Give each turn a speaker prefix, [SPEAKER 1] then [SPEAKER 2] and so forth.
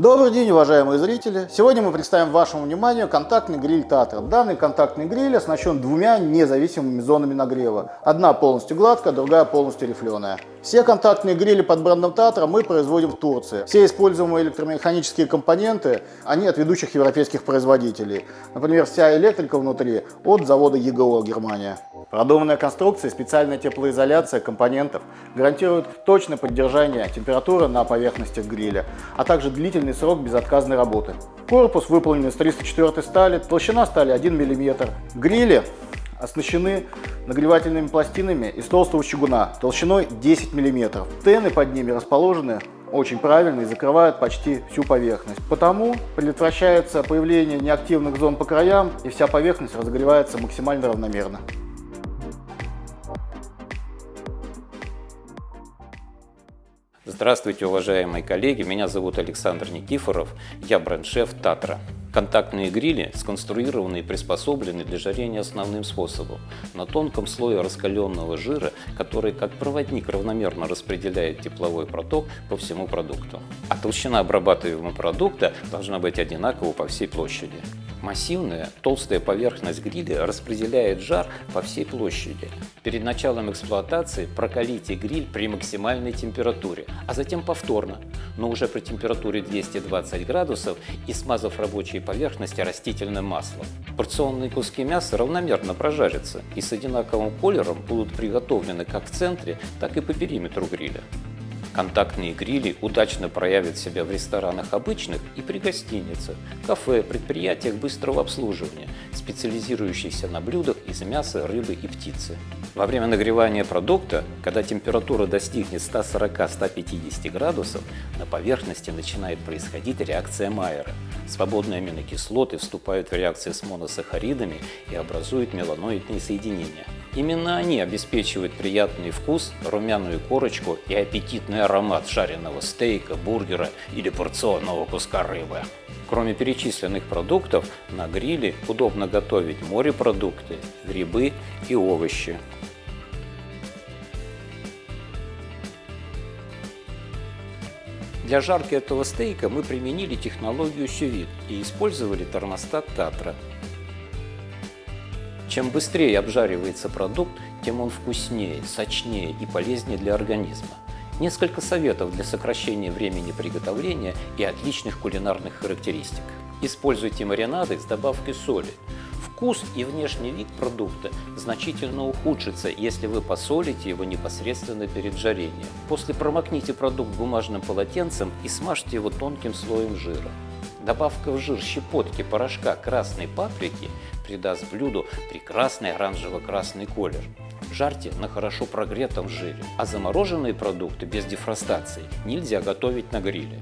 [SPEAKER 1] Добрый день, уважаемые зрители! Сегодня мы представим вашему вниманию контактный гриль Татра. Данный контактный гриль оснащен двумя независимыми зонами нагрева. Одна полностью гладкая, другая полностью рифленая. Все контактные грили под брендом Татра мы производим в Турции. Все используемые электромеханические компоненты, они от ведущих европейских производителей. Например, вся электрика внутри от завода ЕГО Германия. Продуманная конструкция и специальная теплоизоляция компонентов гарантируют точное поддержание температуры на поверхностях гриля, а также длительный срок безотказной работы. Корпус выполнен из 304 стали, толщина стали 1 мм. Грили оснащены нагревательными пластинами из толстого чугуна толщиной 10 мм. Тены под ними расположены очень правильно и закрывают почти всю поверхность. Потому предотвращается появление неактивных зон по краям и вся поверхность разогревается максимально равномерно.
[SPEAKER 2] Здравствуйте, уважаемые коллеги, меня зовут Александр Никифоров, я бренд-шеф Татра. Контактные грили сконструированы и приспособлены для жарения основным способом на тонком слое раскаленного жира, который как проводник равномерно распределяет тепловой проток по всему продукту. А толщина обрабатываемого продукта должна быть одинакова по всей площади. Массивная, толстая поверхность гриля распределяет жар по всей площади. Перед началом эксплуатации прокалите гриль при максимальной температуре, а затем повторно, но уже при температуре 220 градусов и смазав рабочие поверхности растительным маслом. Порционные куски мяса равномерно прожарятся и с одинаковым колером будут приготовлены как в центре, так и по периметру гриля. Контактные грили удачно проявят себя в ресторанах обычных и при гостиницах, кафе, предприятиях быстрого обслуживания, специализирующихся на блюдах из мяса, рыбы и птицы. Во время нагревания продукта, когда температура достигнет 140-150 градусов, на поверхности начинает происходить реакция Майера. Свободные аминокислоты вступают в реакции с моносахаридами и образуют меланоидные соединения. Именно они обеспечивают приятный вкус, румяную корочку и аппетитный аромат жареного стейка, бургера или порционного куска рыбы. Кроме перечисленных продуктов, на гриле удобно готовить морепродукты, грибы и овощи. Для жарки этого стейка мы применили технологию сювит и использовали термостат Татра. Чем быстрее обжаривается продукт, тем он вкуснее, сочнее и полезнее для организма. Несколько советов для сокращения времени приготовления и отличных кулинарных характеристик. Используйте маринады с добавкой соли. Вкус и внешний вид продукта значительно ухудшится, если вы посолите его непосредственно перед жарением. После промокните продукт бумажным полотенцем и смажьте его тонким слоем жира. Добавка в жир щепотки порошка красной паприки придаст блюду прекрасный оранжево-красный колер. Жарьте на хорошо прогретом жире, а замороженные продукты без дефростации нельзя готовить на гриле.